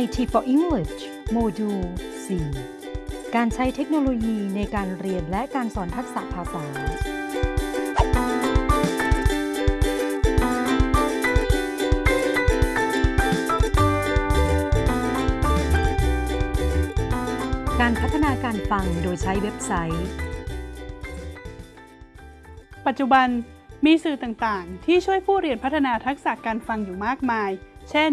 IT for English โมดูล 4 การใช้เทคโนโลยีในการเรียนและการสอนทักษะภาษา การพัฒนาการฟังโดยใช้เว็บไซต์ ปัจจุบันมีสื่อต่างๆ ที่ช่วยผู้เรียนพัฒนาทักษะการฟังอยู่มากมาย เช่น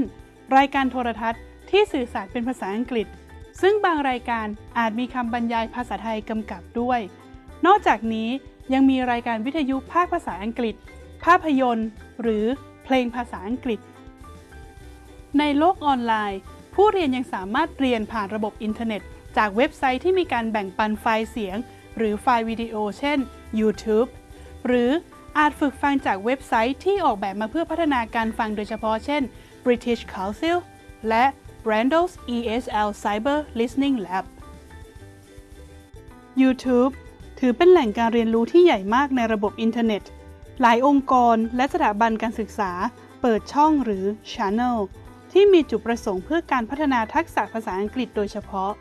รายการโทรทัศน์ ที่สื่อสารเป็นภาษาอังกฤษ ซึ่งบางรายการอาจมีคำบรรยายภาษาไทยกำกับด้วย นอกจากนี้ยังมีรายการวิทยุภาคภาษาอังกฤษ ภาพยนตร์ หรือเพลงภาษาอังกฤษ ในโลกออนไลน์ ผู้เรียนยังสามารถเรียนผ่านระบบอินเทอร์เน็ต จากเว็บไซต์ที่มีการแบ่งปันไฟล์เสียง หรือไฟล์วิดีโอ เช่น YouTube หรืออาจฝึกฟังจากเว็บไซต์ที่ออกแบบมาเพื่อพัฒนาการฟังโดยเฉพาะเช่น British Council และ Randall's ESL Cyber Listening Lab YouTube ถือเป็นแหล่งการเรียนรู้ที่ใหญ่มากในระบบอินเทอร์เน็ต หลายองค์กรและสถาบันการศึกษา เปิดช่องหรือ Channel ที่มีจุดประสงค์เพื่อการพัฒนาทักษะภาษาอังกฤษโดยเฉพาะ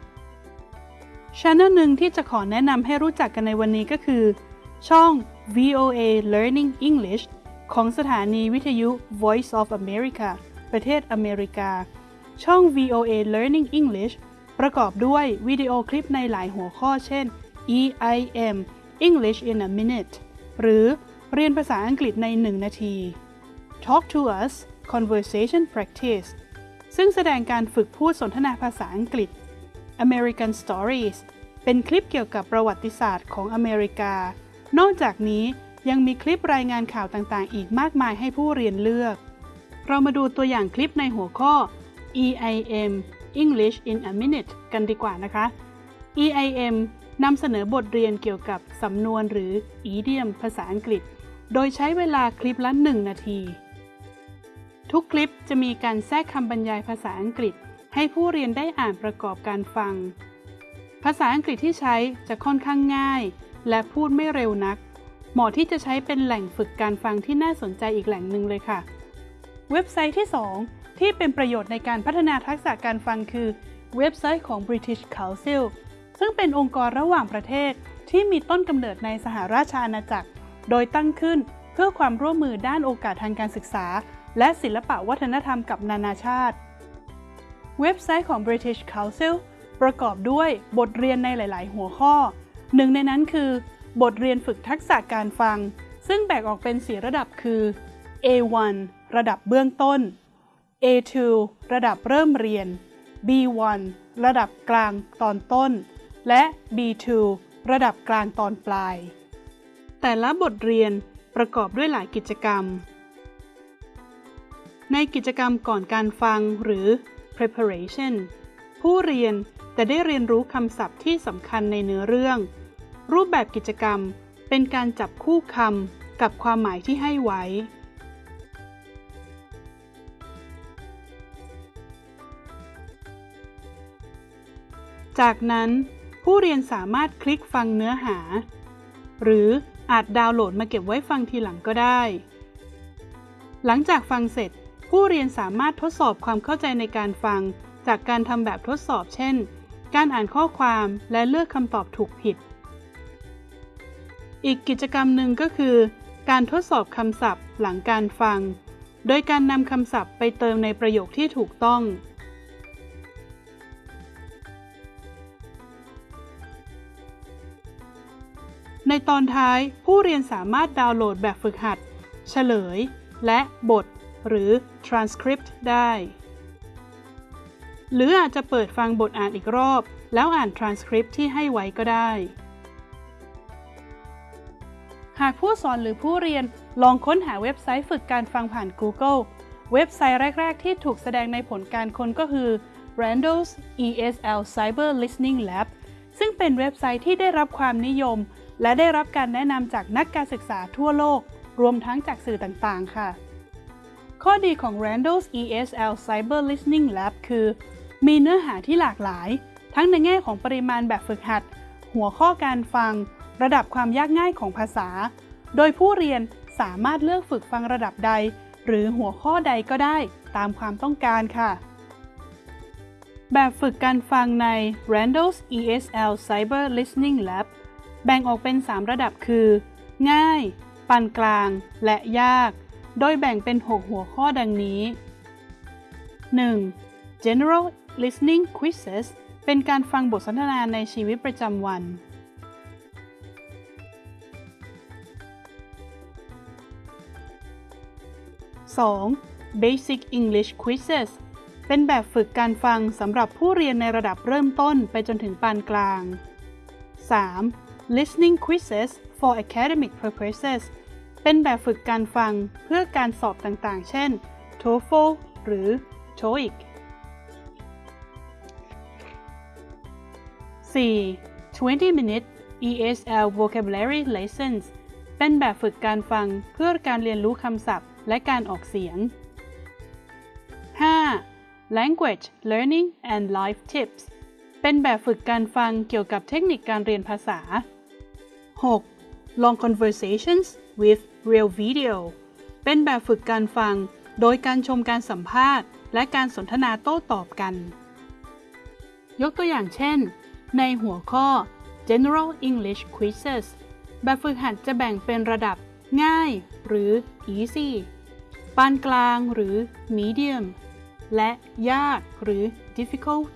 Channel หนึ่งที่จะขอแนะนำให้รู้จักกันในวันนี้ก็คือ ช่อง VOA Learning English ของสถานีวิทยุ Voice of America ประเทศอเมริกา ช่อง VOA Learning English ประกอบด้วยวิดีโอคลิปในหลายหัวข้อเช่น EIM English in a minute หรือเรียนภาษาอังกฤษใน 1 นาที Talk to us Conversation Practice ซึ่งแสดงการฝึกพูดสนทนาภาษาอังกฤษ American Stories เป็นคลิปเกี่ยวกับประวัติศาสตร์ของอเมริกา นอกจากนี้ยังมีคลิปรายงานข่าวต่างๆ อีกมากมายให้ผู้เรียนเลือก เรามาดูตัวอย่างคลิปในหัวข้อ EIM English in a minute กันดีกว่านะคะ EIM นำเสนอบทเรียนเกี่ยวกับสำนวนหรือ idiom ภาษาอังกฤษ โดยใช้เวลาคลิปละ 1 นาที ทุกคลิปจะมีการแทรกคำบรรยายภาษาอังกฤษ ให้ผู้เรียนได้อ่านประกอบการฟัง ภาษาอังกฤษที่ใช้จะค่อนข้างง่าย และพูดไม่เร็วนัก เหมาะที่จะใช้เป็นแหล่งฝึกการฟังที่น่าสนใจอีกแหล่งหนึ่งเลยค่ะ เว็บไซต์ที่ 2 ที่เป็นประโยชน์ในการพัฒนาทักษะการฟังคือเว็บไซต์ของ British Council ซึ่งเป็นองค์กรระหว่างประเทศที่มีต้นกำเนิดในสหราชอาณาจักร โดยตั้งขึ้นเพื่อความร่วมมือด้านโอกาสทางการศึกษา และศิลปะวัฒนธรรมกับนานาชาติ เว็บไซต์ของ British Council ประกอบด้วยบทเรียนในหลาย ๆ หัวข้อ หนึ่งในนั้นคือ บทเรียนฝึกทักษะการฟัง ซึ่งแบ่งออกเป็น 4 ระดับคือ A1 ระดับเบื้องต้น A2 ระดับเริ่มเรียน B1 ระดับกลางตอนต้น และ B2 ระดับกลางตอนปลาย แต่ละบทเรียนประกอบด้วยหลายกิจกรรม ในกิจกรรมก่อนการฟังหรือ preparation ผู้เรียนจะได้เรียนรู้คำศัพท์ที่สำคัญในเนื้อเรื่อง รูปแบบกิจกรรมเป็นการจับคู่คำกับความหมายที่ให้ไว้ จากนั้นผู้เรียนสามารถคลิกฟังเนื้อหา หรืออาจดาวน์โหลดมาเก็บไว้ฟังทีหลังก็ได้ หลังจากฟังเสร็จ ผู้เรียนสามารถทดสอบความเข้าใจในการฟัง จากการทำแบบทดสอบเช่น การอ่านข้อความและเลือกคำตอบถูกผิด อีกกิจกรรมหนึ่งก็คือ การทดสอบคำศัพท์หลังการฟัง โดยการนำคำศัพท์ไปเติมในประโยคที่ถูกต้อง ในตอนท้ายผู้เรียนสามารถดาวน์โหลดแบบฝึกหัด เฉลย และบท หรือ transcript ได้ หรืออาจจะเปิดฟังบทอ่านอีกรอบ แล้วอ่าน transcript ที่ให้ไว้ก็ได้ หากผู้สอนหรือผู้เรียนลองค้นหาเว็บไซต์ฝึกการฟังผ่าน Google เว็บไซต์แรก ๆ ที่ถูกแสดงในผลการค้นก็คือ Randall's ESL Cyber Listening Lab ซึ่งเป็นเว็บไซต์ที่ได้รับความนิยม และได้รับการแนะนำจากนักการศึกษาทั่วโลก รวมทั้งจากสื่อต่างๆ ค่ะ ข้อดีของ Randall's ESL Cyber Listening Lab คือ มีเนื้อหาที่หลากหลาย ทั้งในแง่ของปริมาณแบบฝึกหัด หัวข้อการฟัง ระดับความยากง่ายของภาษา โดยผู้เรียนสามารถเลือกฝึกฟังระดับใด หรือหัวข้อใดก็ได้ตามความต้องการค่ะ แบบฝึกการฟังใน Randall's ESL Cyber Listening Lab แบ่งออกเป็น 3 ระดับคือ ง่าย ปานกลาง และยาก โดยแบ่งเป็น 6 หัวข้อดังนี้ 1. General Listening Quizzes เป็นการฟังบทสนทนาในชีวิตประจำวัน 2. Basic English Quizzes เป็นแบบฝึกการฟังสำหรับผู้เรียนในระดับเริ่มต้นไปจนถึงปานกลาง 3. Listening Quizzes for Academic Purposes เป็นแบบฝึกการฟังเพื่อการสอบต่างๆ เช่น TOEFL หรือ TOEIC 4. 20 Minute ESL Vocabulary Lessons เป็นแบบฝึกการฟังเพื่อการเรียนรู้คำศัพท์และการออกเสียง 5. Language Learning and Life Tips เป็นแบบฝึกการฟังเกี่ยวกับเทคนิคการเรียนภาษา 6. Long Conversations with Real Video เป็นแบบฝึกการฟัง โดยการชมการสัมภาษณ์ และการสนทนาโต้ตอบกัน ยกตัวอย่างเช่น ในหัวข้อ General English Quizzes แบบฝึกหัดจะแบ่งเป็นระดับง่าย หรือ easy ปานกลางหรือ medium และยากหรือ difficult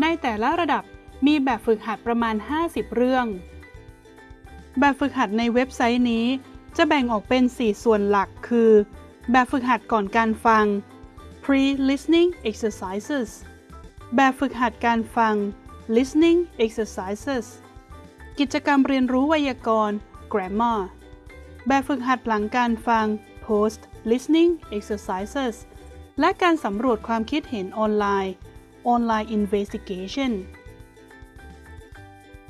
ในแต่ละระดับมีแบบฝึกหัดประมาณ 50 เรื่อง แบบฝึกหัดในเว็บไซต์นี้ จะแบ่งออกเป็น 4 ส่วนหลักคือ แบบฝึกหัดก่อนการฟัง pre-listening exercises แบบฝึกหัดการฟัง listening exercises กิจกรรมเรียนรู้ไวยากรณ์ grammar แบบฝึกหัดหลังการฟัง post listening exercises และการสำรวจความคิดเห็นออนไลน์ online investigation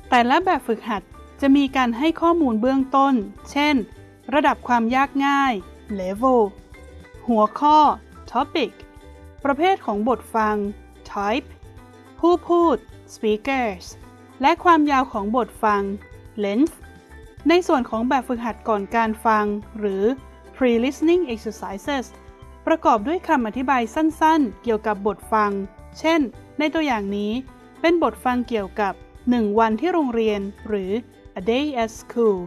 แต่ละแบบฝึกหัด จะมีการให้ข้อมูลเบื้องต้น เช่น ระดับความยากง่าย level หัวข้อ topic ประเภทของบทฟัง type ผู้พูด speakers และความยาวของบทฟัง length ในส่วนของแบบฝึกหัดก่อนการฟัง หรือ pre-listening exercises ประกอบด้วยคำอธิบายสั้นๆ เกี่ยวกับบทฟัง เช่น ในตัวอย่างนี้ เป็นบทฟังเกี่ยวกับ 1 วันที่โรงเรียน หรือ a day at school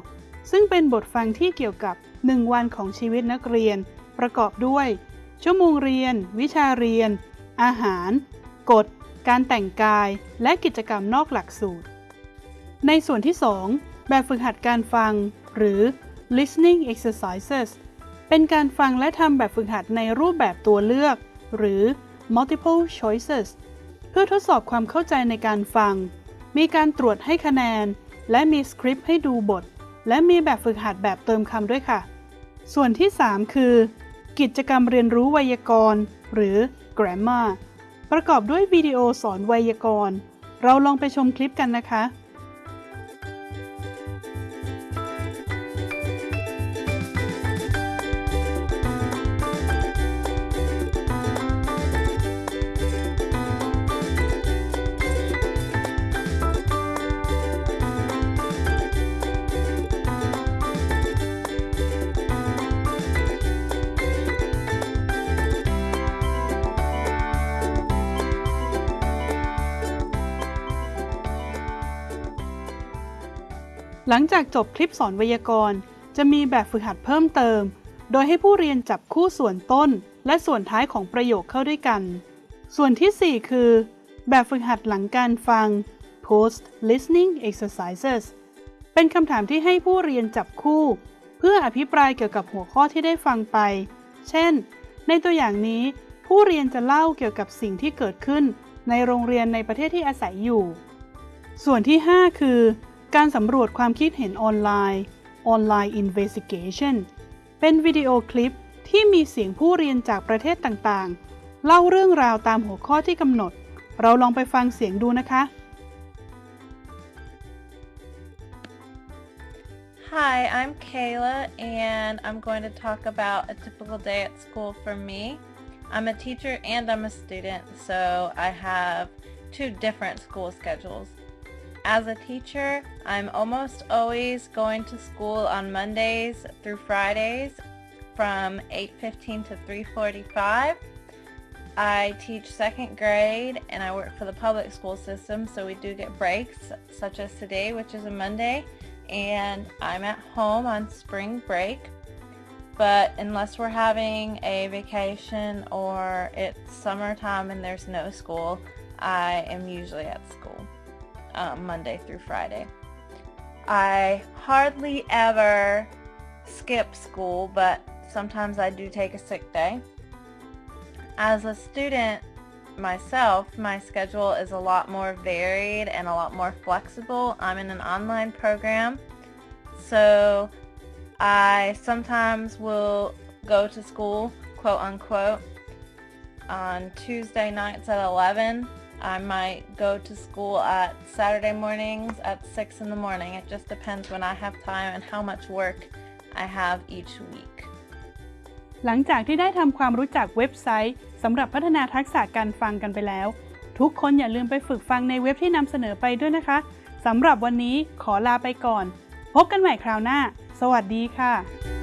ซึ่งเป็นบทฟังที่เกี่ยวกับ 1 วันของชีวิตนักเรียน ประกอบด้วย ชั่วโมงเรียน วิชาเรียน อาหาร กฎ การแต่งกาย และกิจกรรมนอกหลักสูตร ในส่วนที่ 2 แบบฝึกหัดการฟัง หรือ listening exercises เป็นการฟังและทำแบบฝึกหัดในรูปแบบตัวเลือก หรือ multiple choices เพื่อทดสอบความเข้าใจในการฟัง มีการตรวจให้คะแนน และมีสคริปต์ให้ดูบท และมีแบบฝึกหัดแบบเติมคำด้วยค่ะ ส่วนที่ 3 คือ กิจกรรมเรียนรู้ไวยากรณ์ หรือ grammar ประกอบด้วยวิดีโอสอนไวยากรณ์ เราลองไปชมคลิปกันนะคะ หลังจากจบคลิปสอนไวยากรณ์ จะมีแบบฝึกหัดเพิ่มเติม โดยให้ผู้เรียนจับคู่ส่วนต้น และส่วนท้ายของประโยคเข้าด้วยกัน ส่วนที่ 4 คือ แบบฝึกหัดหลังการฟัง post listening exercises เป็นคำถามที่ให้ผู้เรียนจับคู่ เพื่ออภิปรายเกี่ยวกับหัวข้อที่ได้ฟังไป เช่น ในตัวอย่างนี้ ผู้เรียนจะเล่าเกี่ยวกับสิ่งที่เกิดขึ้น ในโรงเรียนในประเทศที่อาศัยอยู่ ส่วนที่ 5 คือ การสำรวจความคิดเห็นออนไลน์ Online Investigation เป็นวิดีโอคลิปที่มีเสียงผู้เรียนจากประเทศต่างๆ เล่าเรื่องราวตามหัวข้อที่กำหนด เราลองไปฟังเสียงดูนะคะ Hi, I'm Kayla, and I'm going to talk about a typical day at school for me. I'm a teacher and I'm a student, so I have two different school schedules. As a teacher, I'm almost always going to school on Mondays through Fridays from 8:15 to 3:45. I teach second grade and I work for the public school system, so we do get breaks, such as today, which is a Monday, and I'm at home on spring break. But unless we're having a vacation or it's summertime and there's no school, I am usually at school um, Monday through Friday. I hardly ever skip school, but sometimes I do take a sick day. As a student myself, my schedule is a lot more varied and a lot more flexible. I'm in an online program, so I sometimes will go to school, quote unquote, on Tuesday nights at 11. I might go to school at Saturday mornings at 6 in the morning. It just depends when I have time and how much work I have each week. หลังจากที่ได้ทำความรู้จักเว็บไซต์สำหรับพัฒนาทักษะการฟังกันไปแล้ว ทุกคนอย่าลืมไปฝึกฟังในเว็บที่นำเสนอไปด้วยนะคะสำหรับวันนี้ขอลาไปก่อน พบกันใหม่คราวหน้า สวัสดีค่ะ